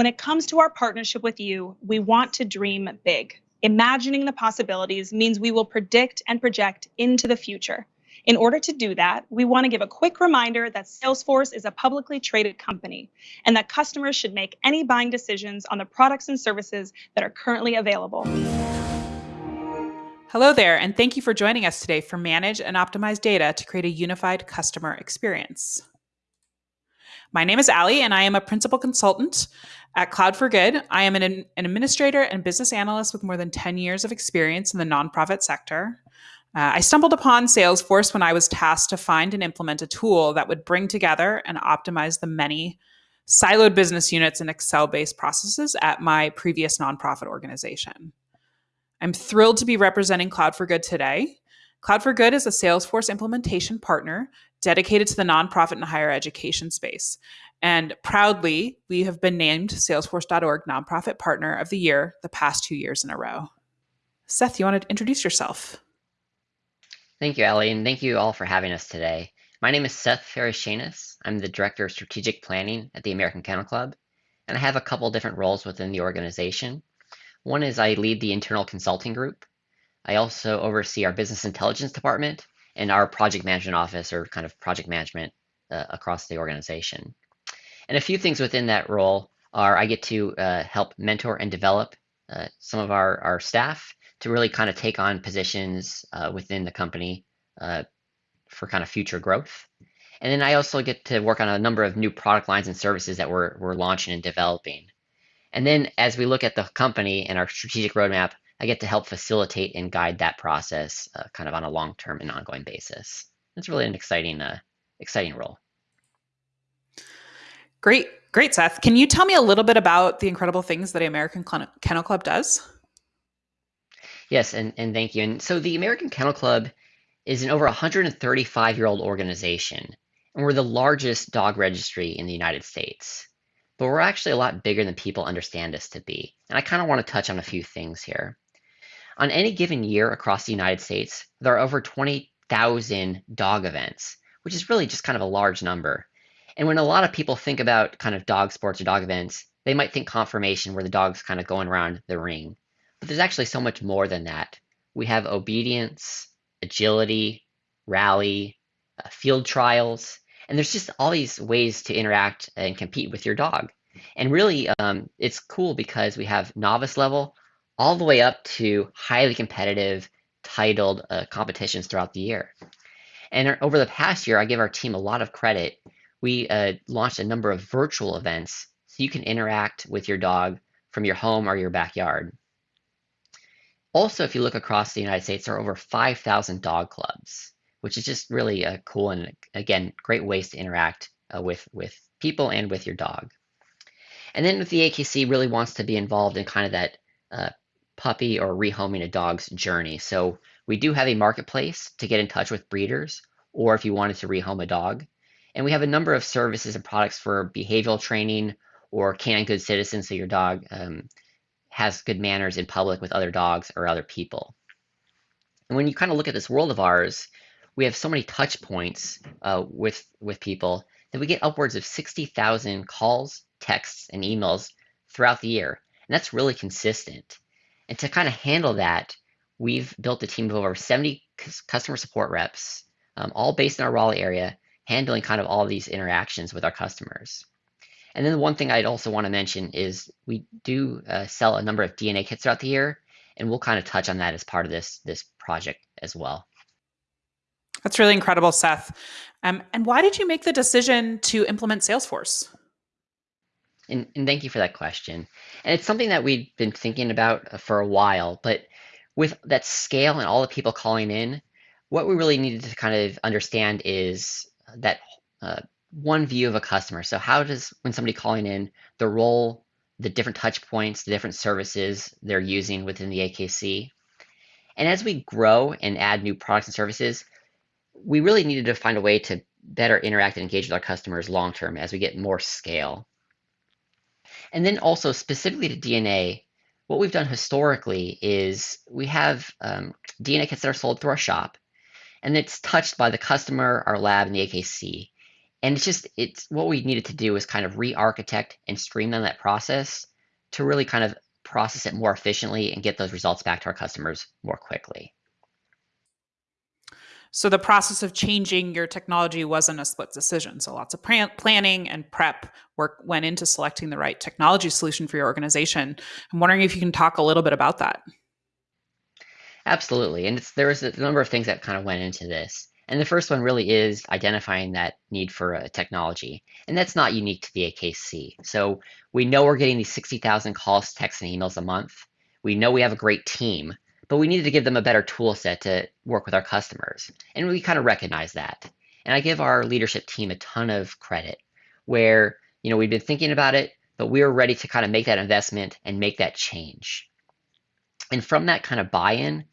When it comes to our partnership with you, we want to dream big. Imagining the possibilities means we will predict and project into the future. In order to do that, we want to give a quick reminder that Salesforce is a publicly traded company and that customers should make any buying decisions on the products and services that are currently available. Hello there, and thank you for joining us today for Manage and Optimize Data to create a unified customer experience. My name is Ali, and I am a principal consultant at Cloud for Good. I am an, an administrator and business analyst with more than 10 years of experience in the nonprofit sector. Uh, I stumbled upon Salesforce when I was tasked to find and implement a tool that would bring together and optimize the many siloed business units and Excel based processes at my previous nonprofit organization. I'm thrilled to be representing Cloud for Good today. Cloud for Good is a Salesforce implementation partner dedicated to the nonprofit and higher education space. And proudly, we have been named Salesforce.org Nonprofit Partner of the Year the past two years in a row. Seth, you want to introduce yourself? Thank you, Ellie, and thank you all for having us today. My name is Seth Ferris I'm the Director of Strategic Planning at the American Kennel Club, and I have a couple different roles within the organization. One is I lead the internal consulting group. I also oversee our business intelligence department and our project management office or kind of project management uh, across the organization. And a few things within that role are I get to uh, help mentor and develop uh, some of our, our staff to really kind of take on positions uh, within the company uh, for kind of future growth. And then I also get to work on a number of new product lines and services that we're, we're launching and developing. And then as we look at the company and our strategic roadmap, I get to help facilitate and guide that process uh, kind of on a long-term and ongoing basis. It's really an exciting, uh, exciting role. Great, great, Seth. Can you tell me a little bit about the incredible things that the American Kennel Club does? Yes, and, and thank you. And so the American Kennel Club is an over 135 year old organization, and we're the largest dog registry in the United States. But we're actually a lot bigger than people understand us to be. And I kind of want to touch on a few things here. On any given year across the United States, there are over 20,000 dog events, which is really just kind of a large number. And when a lot of people think about kind of dog sports or dog events, they might think conformation where the dog's kind of going around the ring. But there's actually so much more than that. We have obedience, agility, rally, uh, field trials, and there's just all these ways to interact and compete with your dog. And really, um, it's cool because we have novice level all the way up to highly competitive, titled uh, competitions throughout the year. And over the past year, I give our team a lot of credit. We uh, launched a number of virtual events so you can interact with your dog from your home or your backyard. Also, if you look across the United States, there are over 5,000 dog clubs, which is just really uh, cool and, again, great ways to interact uh, with, with people and with your dog. And then if the AKC really wants to be involved in kind of that uh, puppy or rehoming a dog's journey. So we do have a marketplace to get in touch with breeders or if you wanted to rehome a dog. And we have a number of services and products for behavioral training or Canine Good Citizens so your dog um, has good manners in public with other dogs or other people. And when you kind of look at this world of ours, we have so many touch points uh, with, with people that we get upwards of 60,000 calls, texts, and emails throughout the year. And that's really consistent. And to kind of handle that, we've built a team of over 70 customer support reps, um, all based in our Raleigh area, handling kind of all these interactions with our customers. And then one thing I'd also want to mention is we do uh, sell a number of DNA kits throughout the year, and we'll kind of touch on that as part of this this project as well. That's really incredible, Seth. Um, and why did you make the decision to implement Salesforce? And, and thank you for that question. And it's something that we've been thinking about uh, for a while, but with that scale and all the people calling in, what we really needed to kind of understand is that uh, one view of a customer. So how does, when somebody calling in, the role, the different touch points, the different services they're using within the AKC. And as we grow and add new products and services, we really needed to find a way to better interact and engage with our customers long term as we get more scale. And then also specifically to DNA, what we've done historically is we have um, DNA kits that are sold through our shop, and it's touched by the customer, our lab, and the AKC. And it's just it's what we needed to do is kind of re-architect and streamline that process to really kind of process it more efficiently and get those results back to our customers more quickly. So the process of changing your technology wasn't a split decision. So lots of planning and prep work went into selecting the right technology solution for your organization. I'm wondering if you can talk a little bit about that. Absolutely. And there was a number of things that kind of went into this. And the first one really is identifying that need for a technology. And that's not unique to the AKC. So we know we're getting these 60,000 calls, texts, and emails a month. We know we have a great team, but we needed to give them a better tool set to work with our customers. And we kind of recognize that. And I give our leadership team a ton of credit where, you know, we've been thinking about it, but we were ready to kind of make that investment and make that change. And from that kind of buy-in,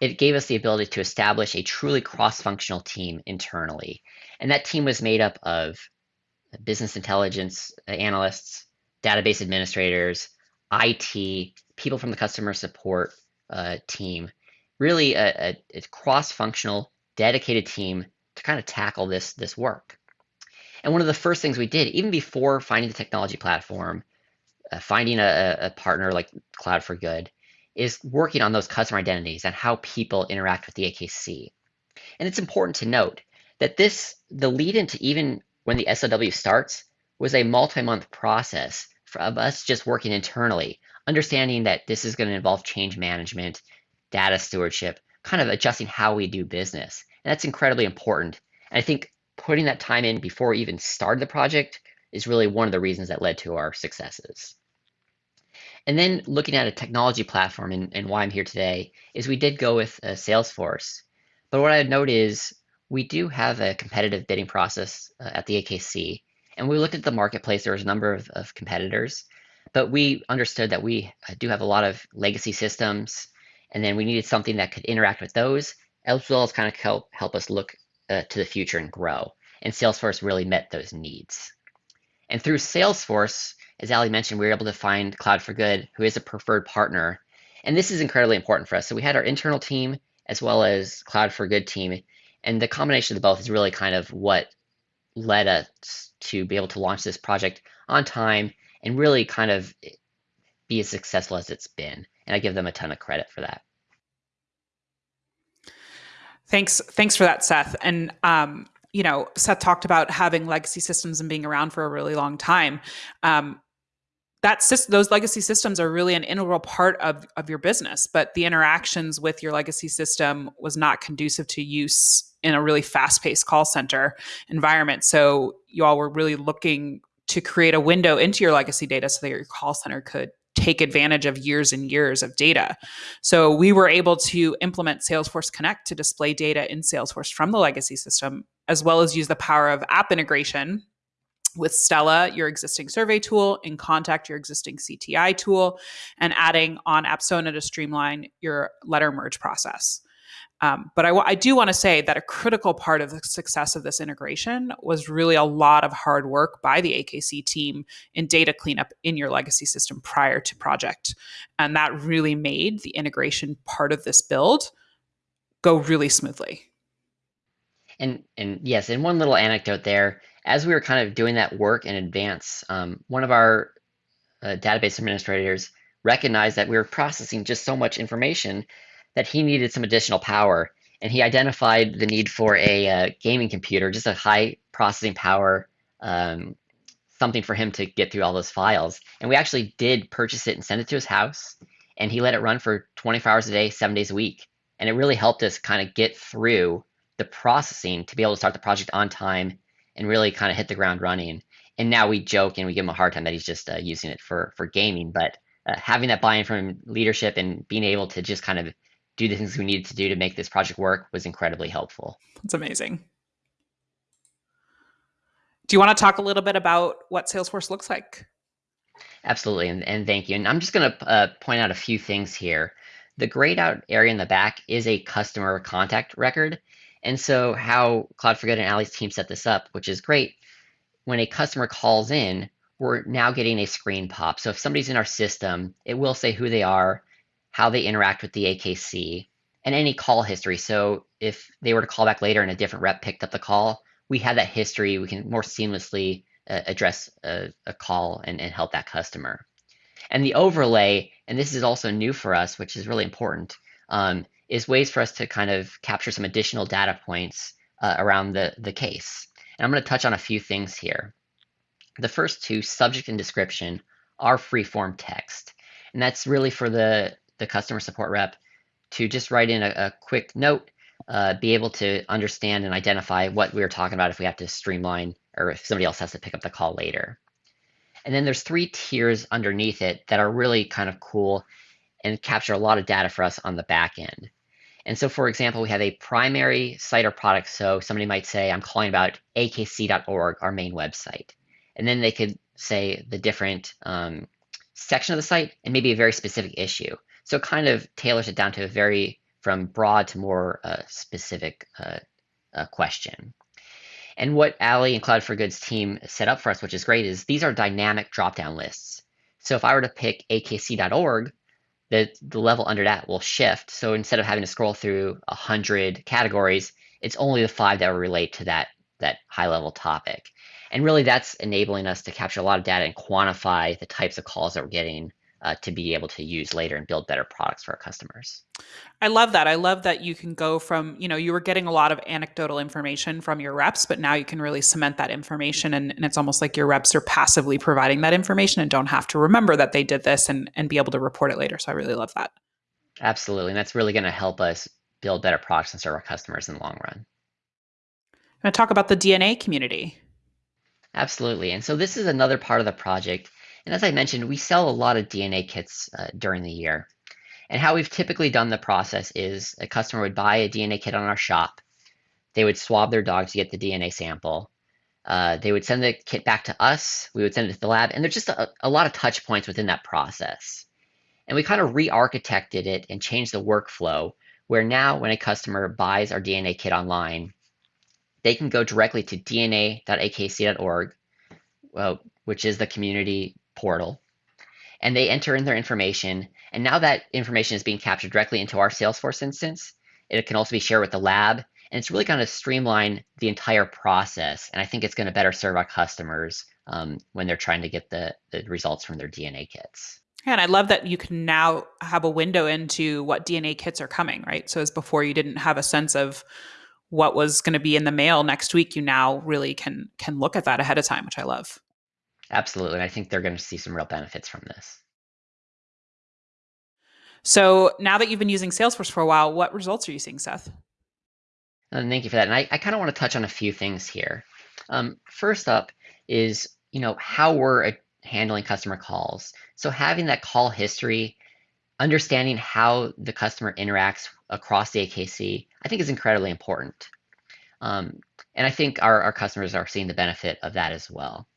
it gave us the ability to establish a truly cross-functional team internally. And that team was made up of business intelligence uh, analysts, database administrators, IT, people from the customer support uh, team, really a, a, a cross-functional, dedicated team to kind of tackle this, this work. And one of the first things we did, even before finding the technology platform, uh, finding a, a partner like Cloud for Good, is working on those customer identities and how people interact with the AKC. And it's important to note that this, the lead into even when the SOW starts, was a multi-month process of us just working internally, understanding that this is going to involve change management, data stewardship, kind of adjusting how we do business. And that's incredibly important. And I think putting that time in before we even started the project is really one of the reasons that led to our successes. And then looking at a technology platform and, and why I'm here today is we did go with uh, Salesforce. But what I'd note is we do have a competitive bidding process uh, at the AKC. And we looked at the marketplace, there was a number of, of competitors, but we understood that we uh, do have a lot of legacy systems, and then we needed something that could interact with those, as well as kind of help, help us look uh, to the future and grow. And Salesforce really met those needs. And through Salesforce, as Ali mentioned, we were able to find Cloud for Good, who is a preferred partner. And this is incredibly important for us. So we had our internal team as well as Cloud for Good team. And the combination of the both is really kind of what led us to be able to launch this project on time and really kind of be as successful as it's been. And I give them a ton of credit for that. Thanks, thanks for that, Seth. And um, you know, Seth talked about having legacy systems and being around for a really long time. Um, that those legacy systems are really an integral part of, of your business, but the interactions with your legacy system was not conducive to use in a really fast-paced call center environment. So you all were really looking to create a window into your legacy data so that your call center could take advantage of years and years of data. So we were able to implement Salesforce Connect to display data in Salesforce from the legacy system, as well as use the power of app integration with Stella, your existing survey tool, InContact, your existing CTI tool, and adding on Apsona to streamline your letter merge process. Um, but I, I do want to say that a critical part of the success of this integration was really a lot of hard work by the AKC team in data cleanup in your legacy system prior to project. And that really made the integration part of this build go really smoothly. And and yes, and one little anecdote there as we were kind of doing that work in advance, um, one of our uh, database administrators recognized that we were processing just so much information that he needed some additional power. And he identified the need for a uh, gaming computer, just a high processing power, um, something for him to get through all those files. And we actually did purchase it and send it to his house. And he let it run for 24 hours a day, seven days a week. And it really helped us kind of get through the processing to be able to start the project on time and really kind of hit the ground running. And now we joke and we give him a hard time that he's just uh, using it for for gaming, but uh, having that buy-in from leadership and being able to just kind of do the things we needed to do to make this project work was incredibly helpful. That's amazing. Do you want to talk a little bit about what Salesforce looks like? Absolutely, and, and thank you. And I'm just going to uh, point out a few things here. The grayed out area in the back is a customer contact record. And so how Cloud for Good and Ali's team set this up, which is great, when a customer calls in, we're now getting a screen pop. So if somebody's in our system, it will say who they are, how they interact with the AKC, and any call history. So if they were to call back later and a different rep picked up the call, we have that history. We can more seamlessly uh, address a, a call and, and help that customer. And the overlay, and this is also new for us, which is really important, um, is ways for us to kind of capture some additional data points uh, around the, the case. And I'm going to touch on a few things here. The first two, subject and description, are free-form text. And that's really for the, the customer support rep to just write in a, a quick note, uh, be able to understand and identify what we were talking about if we have to streamline or if somebody else has to pick up the call later. And then there's three tiers underneath it that are really kind of cool and capture a lot of data for us on the back end. And so, for example, we have a primary site or product. So somebody might say, I'm calling about akc.org, our main website. And then they could say the different um, section of the site and maybe a very specific issue. So it kind of tailors it down to a very from broad to more uh, specific uh, uh, question. And what Ali and Cloud for Good's team set up for us, which is great, is these are dynamic drop-down lists. So if I were to pick akc.org, the, the level under that will shift. So instead of having to scroll through 100 categories, it's only the five that will relate to that, that high-level topic. And really that's enabling us to capture a lot of data and quantify the types of calls that we're getting uh, to be able to use later and build better products for our customers. I love that. I love that you can go from, you know, you were getting a lot of anecdotal information from your reps, but now you can really cement that information. And, and it's almost like your reps are passively providing that information and don't have to remember that they did this and, and be able to report it later. So I really love that. Absolutely. And that's really going to help us build better products and serve our customers in the long run. I'm going to talk about the DNA community. Absolutely. And so this is another part of the project and as I mentioned, we sell a lot of DNA kits uh, during the year. And how we've typically done the process is a customer would buy a DNA kit on our shop. They would swab their dog to get the DNA sample. Uh, they would send the kit back to us. We would send it to the lab. And there's just a, a lot of touch points within that process. And we kind of re-architected it and changed the workflow where now when a customer buys our DNA kit online, they can go directly to dna.akc.org, well, which is the community portal and they enter in their information. And now that information is being captured directly into our Salesforce instance. It can also be shared with the lab. And it's really going to streamline the entire process. And I think it's going to better serve our customers um, when they're trying to get the, the results from their DNA kits. And I love that you can now have a window into what DNA kits are coming, right? So as before you didn't have a sense of what was going to be in the mail next week, you now really can can look at that ahead of time, which I love. Absolutely. I think they're going to see some real benefits from this. So now that you've been using Salesforce for a while, what results are you seeing, Seth? And uh, thank you for that. And I, I kind of want to touch on a few things here. Um, first up is, you know, how we're uh, handling customer calls. So having that call history, understanding how the customer interacts across the AKC, I think is incredibly important. Um, and I think our, our customers are seeing the benefit of that as well.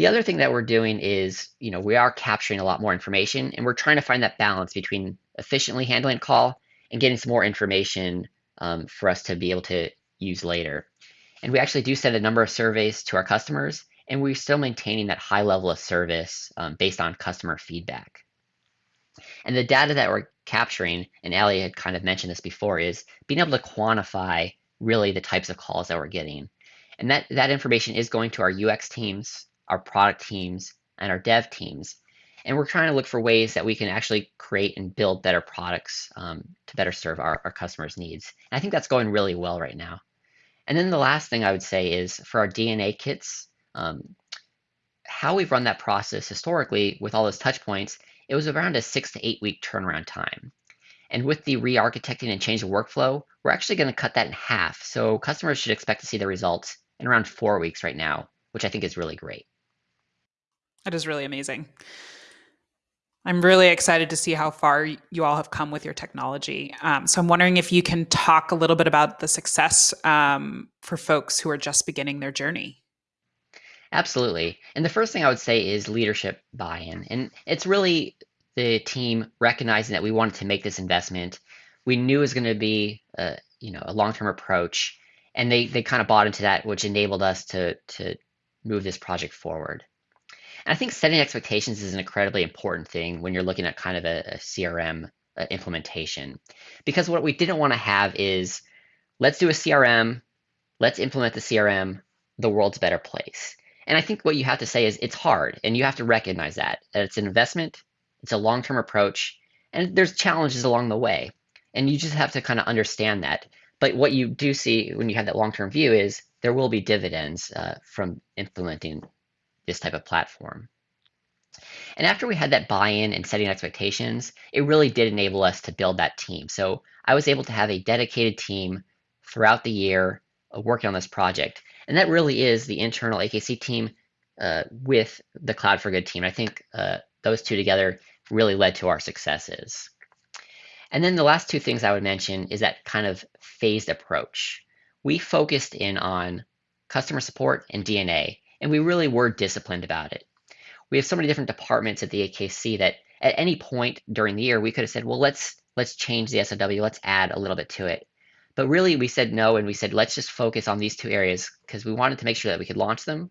The other thing that we're doing is, you know, we are capturing a lot more information and we're trying to find that balance between efficiently handling a call and getting some more information um, for us to be able to use later. And we actually do send a number of surveys to our customers and we're still maintaining that high level of service um, based on customer feedback. And the data that we're capturing, and Ali had kind of mentioned this before, is being able to quantify really the types of calls that we're getting. And that, that information is going to our UX teams our product teams, and our dev teams. And we're trying to look for ways that we can actually create and build better products um, to better serve our, our customers' needs. And I think that's going really well right now. And then the last thing I would say is for our DNA kits, um, how we've run that process historically with all those touch points, it was around a six to eight week turnaround time. And with the re-architecting and change of workflow, we're actually going to cut that in half. So customers should expect to see the results in around four weeks right now, which I think is really great. That is really amazing. I'm really excited to see how far you all have come with your technology. Um, so I'm wondering if you can talk a little bit about the success um, for folks who are just beginning their journey. Absolutely. And the first thing I would say is leadership buy-in. And it's really the team recognizing that we wanted to make this investment. We knew it was going to be a, you know, a long-term approach. And they, they kind of bought into that, which enabled us to, to move this project forward. I think setting expectations is an incredibly important thing when you're looking at kind of a, a CRM uh, implementation. Because what we didn't want to have is let's do a CRM, let's implement the CRM, the world's a better place. And I think what you have to say is it's hard, and you have to recognize that, that it's an investment, it's a long term approach, and there's challenges along the way. And you just have to kind of understand that. But what you do see when you have that long term view is there will be dividends uh, from implementing this type of platform. And after we had that buy-in and setting expectations, it really did enable us to build that team. So I was able to have a dedicated team throughout the year uh, working on this project. And that really is the internal AKC team uh, with the Cloud for Good team. I think uh, those two together really led to our successes. And then the last two things I would mention is that kind of phased approach. We focused in on customer support and DNA, and we really were disciplined about it. We have so many different departments at the AKC that at any point during the year we could have said, well, let's let's change the SOW, let's add a little bit to it. But really we said no and we said let's just focus on these two areas because we wanted to make sure that we could launch them.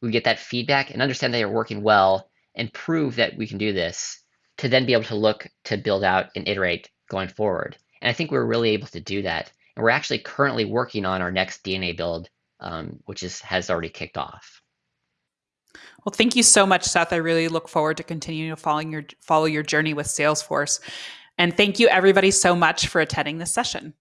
We get that feedback and understand they are working well and prove that we can do this to then be able to look to build out and iterate going forward. And I think we're really able to do that. And we're actually currently working on our next DNA build, um, which is has already kicked off. Well, thank you so much, Seth. I really look forward to continuing to follow your follow your journey with Salesforce. And thank you everybody so much for attending this session.